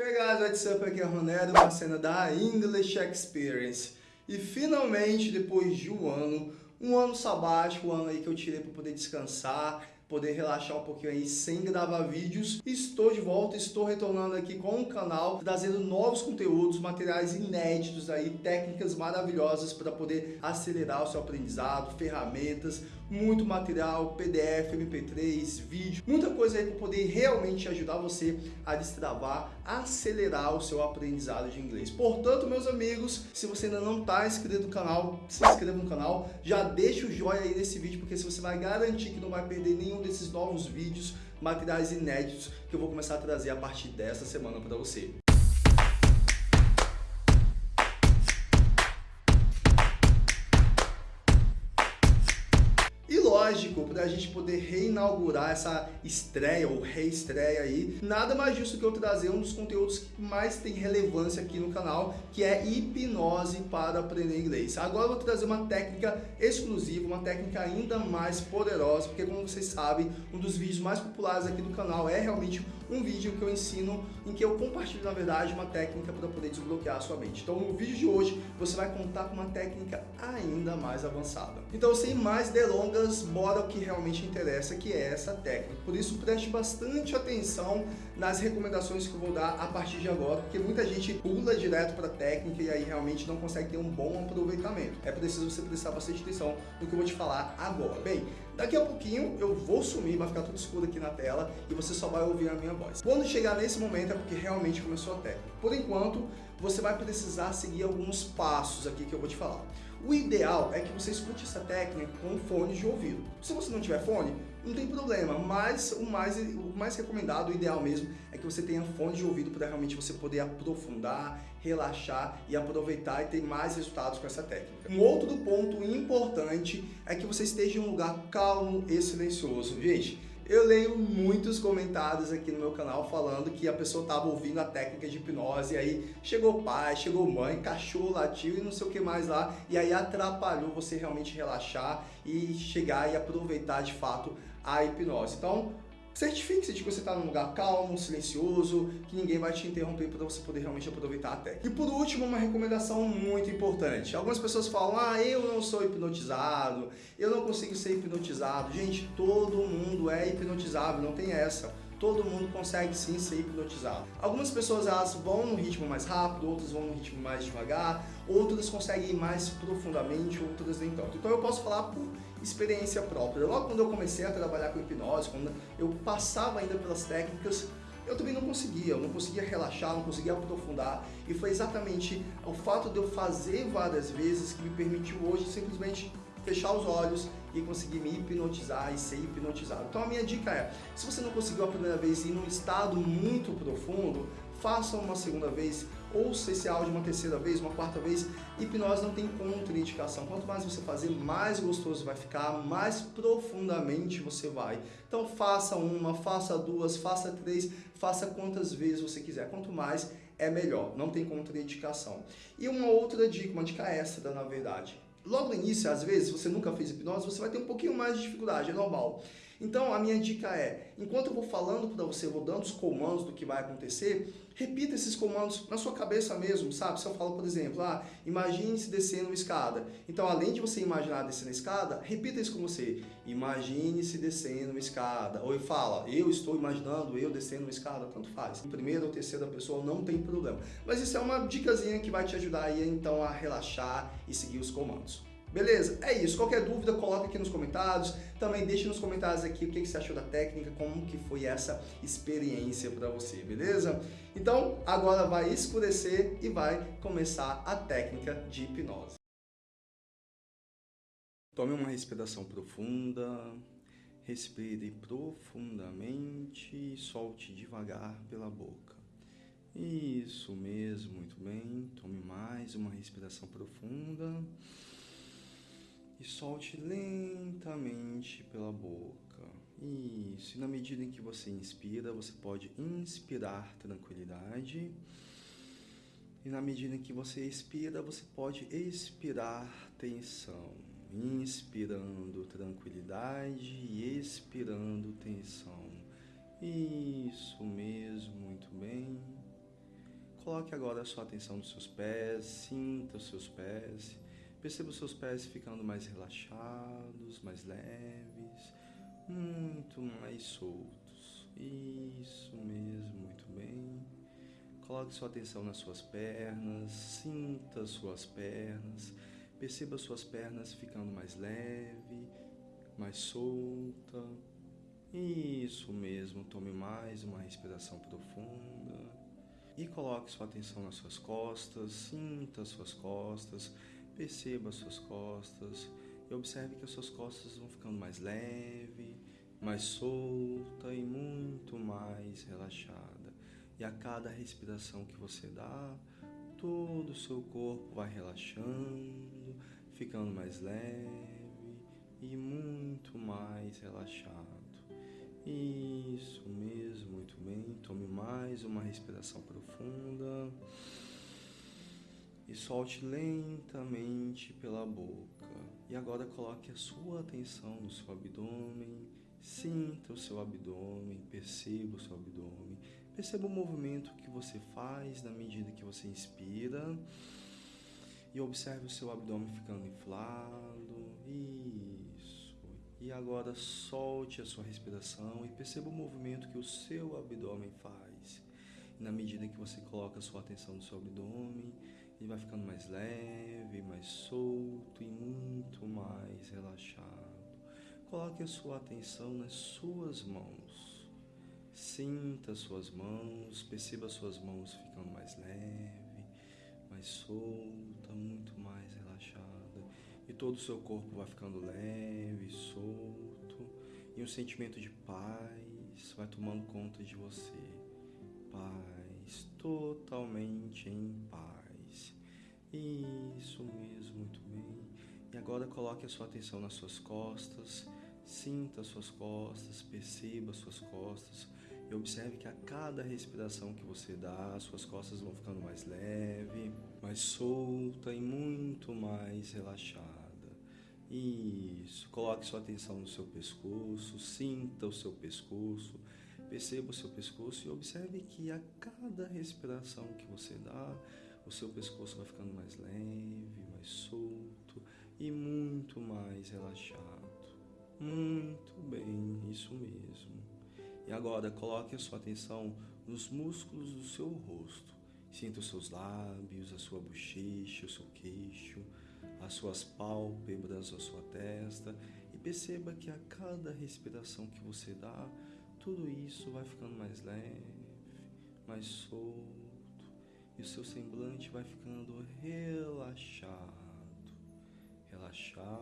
Hey guys, what's up? Aqui é Ronero, uma cena da English Experience. E finalmente, depois de um ano, um ano sabático, um ano aí que eu tirei para poder descansar, poder relaxar um pouquinho aí sem gravar vídeos. Estou de volta, estou retornando aqui com o canal, trazendo novos conteúdos, materiais inéditos aí, técnicas maravilhosas para poder acelerar o seu aprendizado, ferramentas, muito material, PDF, MP3, vídeo, muita coisa aí para poder realmente ajudar você a destravar, acelerar o seu aprendizado de inglês. Portanto, meus amigos, se você ainda não está inscrito no canal, se inscreva no canal, já deixa o joinha aí nesse vídeo, porque se você vai garantir que não vai perder nenhum desses novos vídeos, materiais inéditos que eu vou começar a trazer a partir dessa semana para você. Lógico, para a gente poder reinaugurar essa estreia ou reestreia aí, nada mais justo que eu trazer um dos conteúdos que mais tem relevância aqui no canal, que é hipnose para aprender inglês. Agora eu vou trazer uma técnica exclusiva, uma técnica ainda mais poderosa, porque como vocês sabem, um dos vídeos mais populares aqui do canal é realmente um vídeo que eu ensino, em que eu compartilho, na verdade, uma técnica para poder desbloquear a sua mente. Então, no vídeo de hoje, você vai contar com uma técnica ainda mais avançada. Então, sem mais delongas, bora ao que realmente interessa, que é essa técnica. Por isso, preste bastante atenção nas recomendações que eu vou dar a partir de agora, porque muita gente pula direto para técnica e aí realmente não consegue ter um bom aproveitamento. É preciso você prestar bastante atenção no que eu vou te falar agora. Bem, daqui a pouquinho eu vou sumir, vai ficar tudo escuro aqui na tela e você só vai ouvir a minha voz. Quando chegar nesse momento é porque realmente começou a técnica. Por enquanto, você vai precisar seguir alguns passos aqui que eu vou te falar. O ideal é que você escute essa técnica com fones de ouvido. Se você não tiver fone, não tem problema, mas o mais, o mais recomendado, o ideal mesmo, é que você tenha fone de ouvido para realmente você poder aprofundar, relaxar e aproveitar e ter mais resultados com essa técnica. Um outro ponto importante é que você esteja em um lugar calmo e silencioso. Gente, eu leio muitos comentários aqui no meu canal falando que a pessoa estava ouvindo a técnica de hipnose, e aí chegou pai, chegou mãe, cachorro latiu e não sei o que mais lá, e aí atrapalhou você realmente relaxar e chegar e aproveitar de fato a hipnose. Então, Certifique-se de que você está num lugar calmo, silencioso, que ninguém vai te interromper para você poder realmente aproveitar a técnica. E por último, uma recomendação muito importante. Algumas pessoas falam, ah, eu não sou hipnotizado, eu não consigo ser hipnotizado. Gente, todo mundo é hipnotizável, não tem essa todo mundo consegue sim ser hipnotizado. Algumas pessoas elas vão no ritmo mais rápido, outras vão no ritmo mais devagar, outras conseguem ir mais profundamente, outras nem tanto. Então eu posso falar por experiência própria. Logo quando eu comecei a trabalhar com hipnose, quando eu passava ainda pelas técnicas, eu também não conseguia, eu não conseguia relaxar, não conseguia aprofundar. E foi exatamente o fato de eu fazer várias vezes que me permitiu hoje simplesmente fechar os olhos e conseguir me hipnotizar e ser hipnotizado. Então a minha dica é, se você não conseguiu a primeira vez ir num estado muito profundo, faça uma segunda vez, ouça esse áudio uma terceira vez, uma quarta vez. Hipnose não tem contraindicação. Quanto mais você fazer, mais gostoso vai ficar, mais profundamente você vai. Então faça uma, faça duas, faça três, faça quantas vezes você quiser. Quanto mais, é melhor. Não tem contraindicação. E uma outra dica, uma dica extra, na verdade Logo no início, às vezes, você nunca fez hipnose, você vai ter um pouquinho mais de dificuldade, é normal. Então, a minha dica é, enquanto eu vou falando para você, vou dando os comandos do que vai acontecer, repita esses comandos na sua cabeça mesmo, sabe? Se eu falo, por exemplo, ah, imagine-se descendo uma escada. Então, além de você imaginar descendo a escada, repita isso com você. Imagine-se descendo uma escada. Ou eu falo, eu estou imaginando eu descendo uma escada, tanto faz. Em primeira ou terceira pessoa não tem problema. Mas isso é uma dicasinha que vai te ajudar aí, então, a relaxar e seguir os comandos. Beleza? É isso. Qualquer dúvida, coloca aqui nos comentários. Também deixe nos comentários aqui o que você achou da técnica, como que foi essa experiência para você, beleza? Então, agora vai escurecer e vai começar a técnica de hipnose. Tome uma respiração profunda, respire profundamente e solte devagar pela boca. Isso mesmo, muito bem. Tome mais uma respiração profunda e solte lentamente pela boca. Isso, e na medida em que você inspira, você pode inspirar tranquilidade. E na medida em que você expira, você pode expirar tensão. Inspirando tranquilidade e expirando tensão. Isso mesmo, muito bem. Coloque agora a sua atenção nos seus pés, sinta os seus pés. Perceba os seus pés ficando mais relaxados, mais leves, muito mais soltos. Isso mesmo, muito bem. Coloque sua atenção nas suas pernas, sinta suas pernas. Perceba suas pernas ficando mais leve, mais solta. Isso mesmo, tome mais uma respiração profunda e coloque sua atenção nas suas costas, sinta as suas costas, perceba as suas costas e observe que as suas costas vão ficando mais leve, mais solta e muito mais relaxada. E a cada respiração que você dá, todo o seu corpo vai relaxando, ficando mais leve e muito mais relaxado. Isso mesmo, muito bem. Tome mais uma respiração profunda e solte lentamente pela boca. E agora coloque a sua atenção no seu abdômen. Sinta o seu abdômen, perceba o seu abdômen, perceba o movimento que você faz na medida que você inspira e observe o seu abdômen ficando inflado. Isso. E agora solte a sua respiração e perceba o movimento que o seu abdômen faz. E na medida que você coloca a sua atenção no seu abdômen, ele vai ficando mais leve, mais solto e muito mais relaxado. Coloque a sua atenção nas suas mãos. Sinta as suas mãos, perceba as suas mãos ficando mais leve, mais solta, muito mais relaxada e todo o seu corpo vai ficando leve, solto, e um sentimento de paz vai tomando conta de você. Paz, totalmente em paz. Isso mesmo, muito bem. E agora coloque a sua atenção nas suas costas, sinta as suas costas, perceba as suas costas e observe que a cada respiração que você dá, as suas costas vão ficando mais leve, mais solta e muito mais relaxada. Isso, coloque sua atenção no seu pescoço, sinta o seu pescoço, perceba o seu pescoço e observe que a cada respiração que você dá, o seu pescoço vai ficando mais leve, mais solto e muito mais relaxado. Muito bem, isso mesmo. E agora coloque a sua atenção nos músculos do seu rosto. Sinta os seus lábios, a sua bochecha, o seu queixo, as suas pálpebras, a sua testa e perceba que a cada respiração que você dá, tudo isso vai ficando mais leve, mais solto e o seu semblante vai ficando relaxado, relaxado,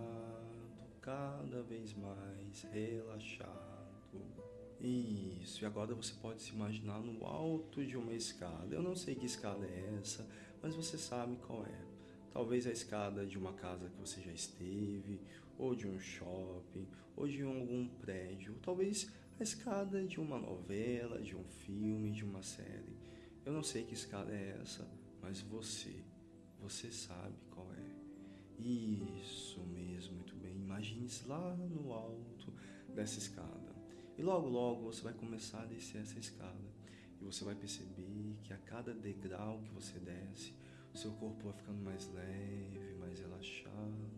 cada vez mais relaxado. Isso, e agora você pode se imaginar no alto de uma escada. Eu não sei que escada é essa, mas você sabe qual é. Talvez a escada de uma casa que você já esteve, ou de um shopping, ou de algum prédio. Talvez a escada de uma novela, de um filme, de uma série. Eu não sei que escada é essa, mas você, você sabe qual é. Isso mesmo, muito bem. Imagine-se lá no alto dessa escada. E logo, logo você vai começar a descer essa escada. E você vai perceber que a cada degrau que você desce, o seu corpo vai ficando mais leve, mais relaxado,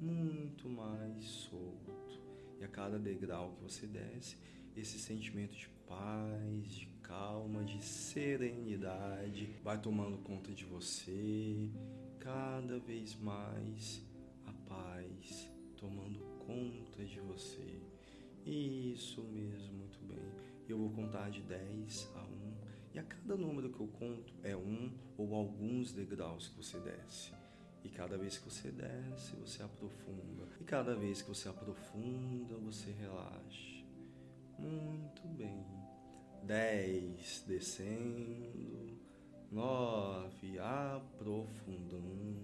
muito mais solto. E a cada degrau que você desce, esse sentimento de paz, de calma, de serenidade vai tomando conta de você, cada vez mais a paz tomando conta de você. Isso mesmo, muito bem. Eu vou contar de 10 a 1 e a cada número que eu conto é um ou alguns degraus que você desce. E cada vez que você desce, você aprofunda. E cada vez que você aprofunda, você relaxa. Muito bem. 10 descendo. 9 aprofundando.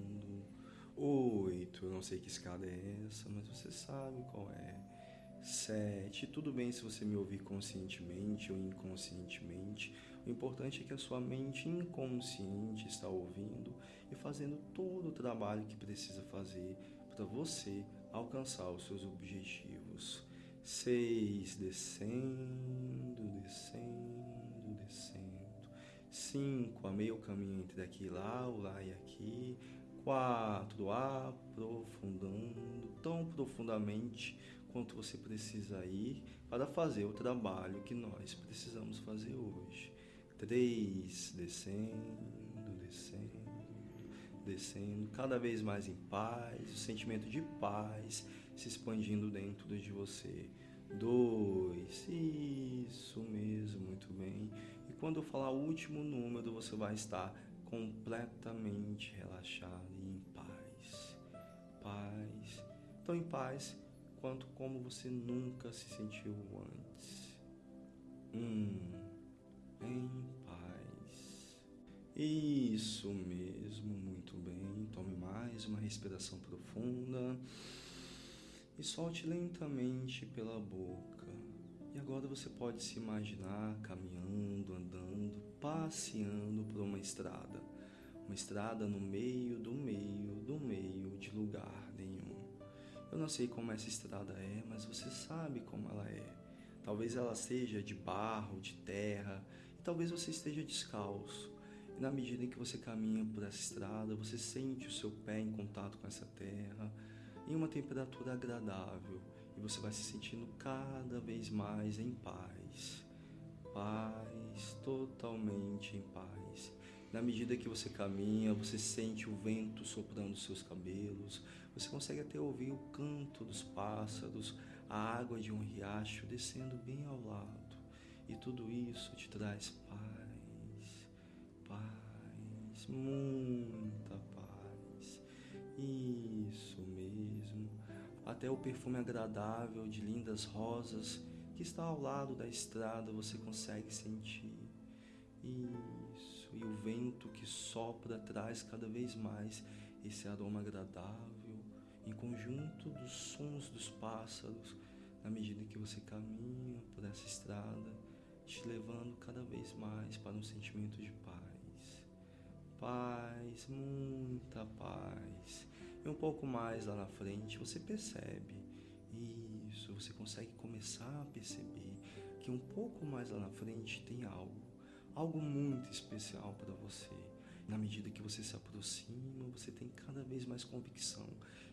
8, eu não sei que escada é essa, mas você sabe qual é. Sete, tudo bem se você me ouvir conscientemente ou inconscientemente. O importante é que a sua mente inconsciente está ouvindo e fazendo todo o trabalho que precisa fazer para você alcançar os seus objetivos. Seis, descendo, descendo, descendo. Cinco, a meio caminho entre aqui e lá, o lá e aqui. Quatro, aprofundando tão profundamente quanto você precisa ir para fazer o trabalho que nós precisamos fazer hoje. Três, descendo, descendo, descendo, cada vez mais em paz, o sentimento de paz se expandindo dentro de você. Dois, isso mesmo, muito bem. E quando eu falar o último número, você vai estar completamente relaxado e em paz. Paz. Tão em paz quanto como você nunca se sentiu antes. Um, em paz. Isso mesmo, muito bem. Tome mais uma respiração profunda e solte lentamente pela boca. E agora você pode se imaginar caminhando, andando, passeando por uma estrada. Uma estrada no meio do meio do meio de lugar nenhum. Eu não sei como essa estrada é, mas você sabe como ela é. Talvez ela seja de barro, de terra, e talvez você esteja descalço. E na medida em que você caminha por essa estrada, você sente o seu pé em contato com essa terra em uma temperatura agradável e você vai se sentindo cada vez mais em paz. Paz, totalmente em paz. Na medida que você caminha, você sente o vento soprando seus cabelos, você consegue até ouvir o canto dos pássaros, a água de um riacho descendo bem ao lado. E tudo isso te traz paz, paz, muita paz. Isso mesmo. Até o perfume agradável de lindas rosas que está ao lado da estrada você consegue sentir. Isso. E o vento que sopra traz cada vez mais esse aroma agradável, em conjunto dos sons dos pássaros, na medida que você caminha por essa estrada, te levando cada vez mais para um sentimento de paz. Paz, muita paz. E um pouco mais lá na frente você percebe isso, você consegue começar a perceber que um pouco mais lá na frente tem algo, algo muito especial para você. Na medida que você se aproxima, você tem cada vez mais convicção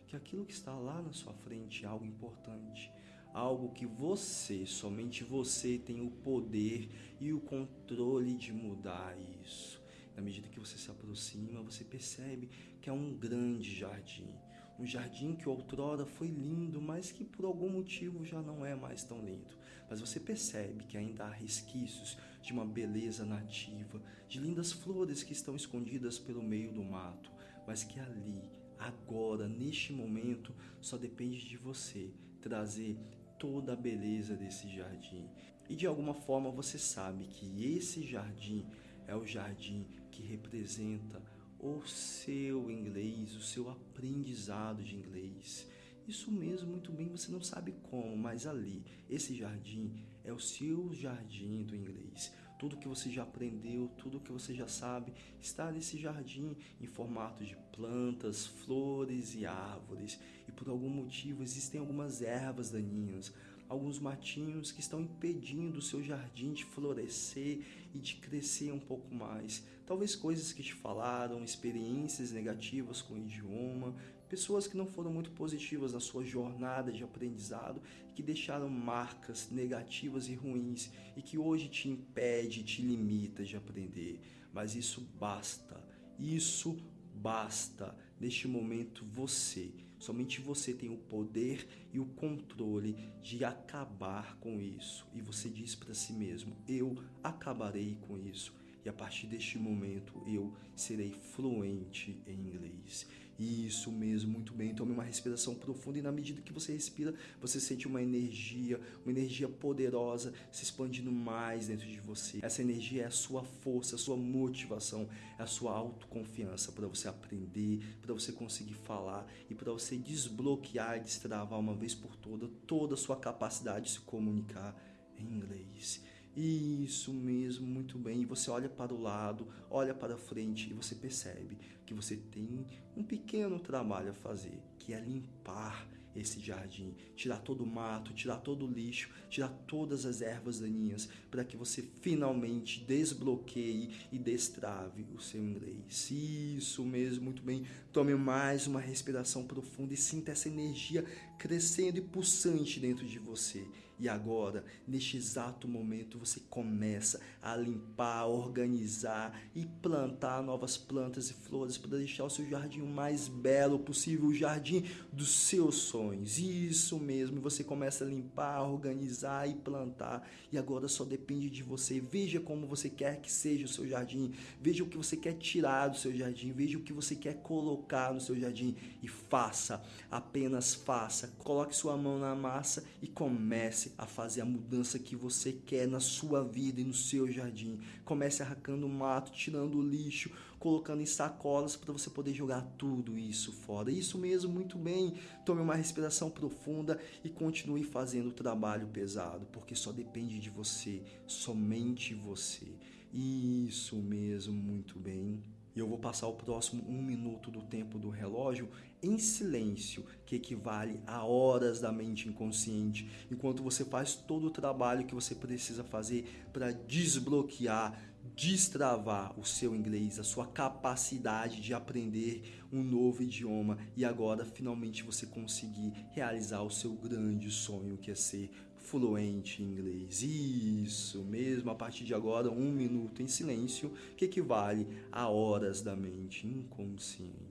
que aquilo que está lá na sua frente é algo importante, algo que você, somente você, tem o poder e o controle de mudar isso. Na medida que você se aproxima, você percebe que é um grande jardim. Um jardim que outrora foi lindo, mas que por algum motivo já não é mais tão lindo. Mas você percebe que ainda há resquícios de uma beleza nativa, de lindas flores que estão escondidas pelo meio do mato, mas que ali, agora, neste momento, só depende de você trazer toda a beleza desse jardim. E de alguma forma você sabe que esse jardim é o jardim que representa o seu inglês, o seu aprendizado de inglês. Isso mesmo, muito bem, você não sabe como, mas ali, esse jardim é o seu jardim do inglês. Tudo que você já aprendeu, tudo que você já sabe, está nesse jardim em formato de plantas, flores e árvores. E por algum motivo existem algumas ervas daninhas, alguns matinhos que estão impedindo o seu jardim de florescer e de crescer um pouco mais. Talvez coisas que te falaram, experiências negativas com o idioma, pessoas que não foram muito positivas na sua jornada de aprendizado, que deixaram marcas negativas e ruins e que hoje te impede, te limita de aprender. Mas isso basta. Isso basta. Neste momento você Somente você tem o poder e o controle de acabar com isso. E você diz para si mesmo: Eu acabarei com isso. E a partir deste momento eu serei fluente em inglês. Isso mesmo, muito bem. Tome uma respiração profunda e na medida que você respira, você sente uma energia, uma energia poderosa se expandindo mais dentro de você. Essa energia é a sua força, a sua motivação, é a sua autoconfiança para você aprender, para você conseguir falar e para você desbloquear e destravar uma vez por toda toda a sua capacidade de se comunicar em inglês. Isso mesmo, muito bem. E você olha para o lado, olha para frente e você percebe que você tem um pequeno trabalho a fazer, que é limpar esse jardim, tirar todo o mato, tirar todo o lixo, tirar todas as ervas daninhas, para que você finalmente desbloqueie e destrave o seu inglês. Isso mesmo, muito bem. Tome mais uma respiração profunda e sinta essa energia crescendo e pulsante dentro de você. E agora, neste exato momento, você começa a limpar, organizar e plantar novas plantas e flores para deixar o seu jardim o mais belo possível, o jardim dos seus sonhos. Isso mesmo, você começa a limpar, organizar e plantar. E agora só depende de você. Veja como você quer que seja o seu jardim. Veja o que você quer tirar do seu jardim. Veja o que você quer colocar no seu jardim e faça, apenas faça. Coloque sua mão na massa e comece comece a fazer a mudança que você quer na sua vida e no seu jardim. Comece arrancando mato, tirando o lixo, colocando em sacolas para você poder jogar tudo isso fora. Isso mesmo, muito bem. Tome uma respiração profunda e continue fazendo o trabalho pesado, porque só depende de você, somente você. Isso mesmo, muito bem. E eu vou passar o próximo um minuto do tempo do relógio em silêncio, que equivale a horas da mente inconsciente, enquanto você faz todo o trabalho que você precisa fazer para desbloquear, destravar o seu inglês, a sua capacidade de aprender um novo idioma e agora finalmente você conseguir realizar o seu grande sonho que é ser fluente em inglês. Isso mesmo, a partir de agora, um minuto em silêncio, que equivale a horas da mente inconsciente.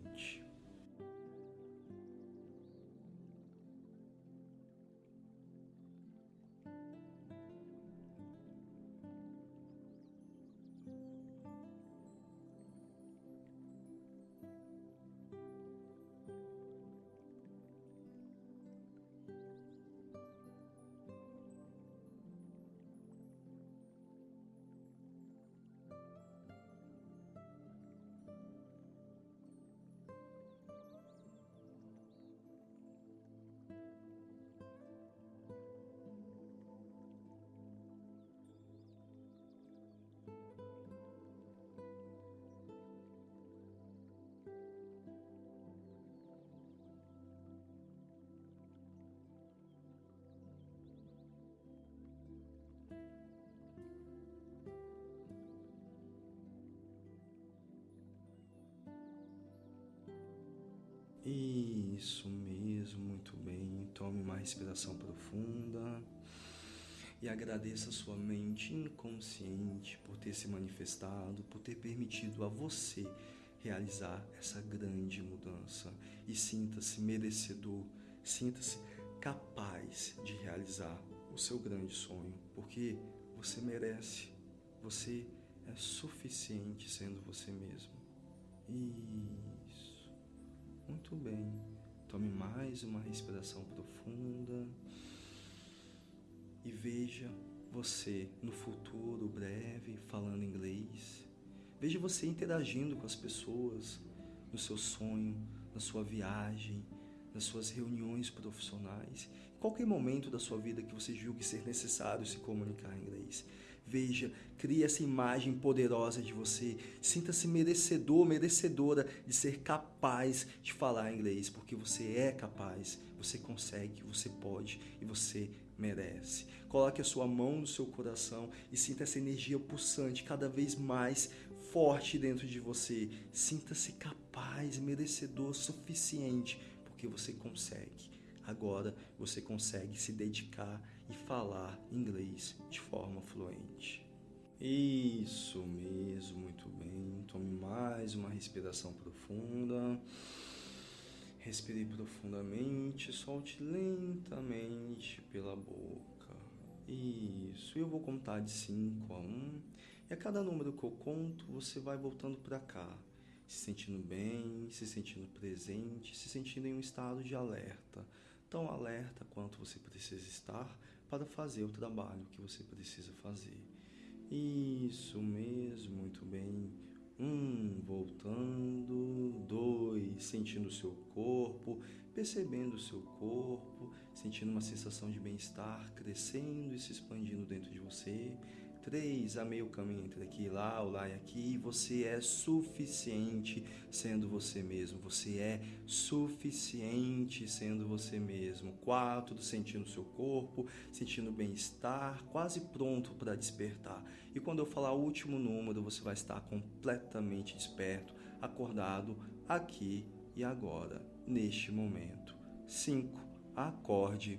Isso mesmo, muito bem. Tome uma respiração profunda e agradeça a sua mente inconsciente por ter se manifestado, por ter permitido a você realizar essa grande mudança. E sinta-se merecedor, sinta-se capaz de realizar o seu grande sonho, porque você merece, você é suficiente sendo você mesmo. Isso. Muito bem. Tome mais uma respiração profunda e veja você no futuro breve falando inglês. Veja você interagindo com as pessoas no seu sonho, na sua viagem, nas suas reuniões profissionais, em qualquer momento da sua vida que você julgue ser necessário se comunicar em inglês. Veja, crie essa imagem poderosa de você. Sinta-se merecedor, merecedora de ser capaz de falar inglês, porque você é capaz, você consegue, você pode e você merece. Coloque a sua mão no seu coração e sinta essa energia pulsante cada vez mais forte dentro de você. Sinta-se capaz, merecedor, suficiente, porque você consegue. Agora você consegue se dedicar e falar inglês de forma fluente. Isso mesmo, muito bem. Tome mais uma respiração profunda. Respire profundamente, solte lentamente pela boca. Isso. Eu vou contar de 5 a 1. Um, e a cada número que eu conto, você vai voltando para cá, se sentindo bem, se sentindo presente, se sentindo em um estado de alerta. Tão alerta quanto você precisa estar para fazer o trabalho que você precisa fazer. Isso mesmo, muito bem. Um, voltando. Dois, sentindo o seu corpo, percebendo o seu corpo, sentindo uma sensação de bem-estar crescendo e se expandindo dentro de você. Três, a meio caminho entre aqui, lá, o lá e aqui, você é suficiente sendo você mesmo. Você é suficiente sendo você mesmo. Quatro, sentindo seu corpo, sentindo bem-estar, quase pronto para despertar. E quando eu falar o último número, você vai estar completamente desperto, acordado aqui e agora, neste momento. Cinco, acorde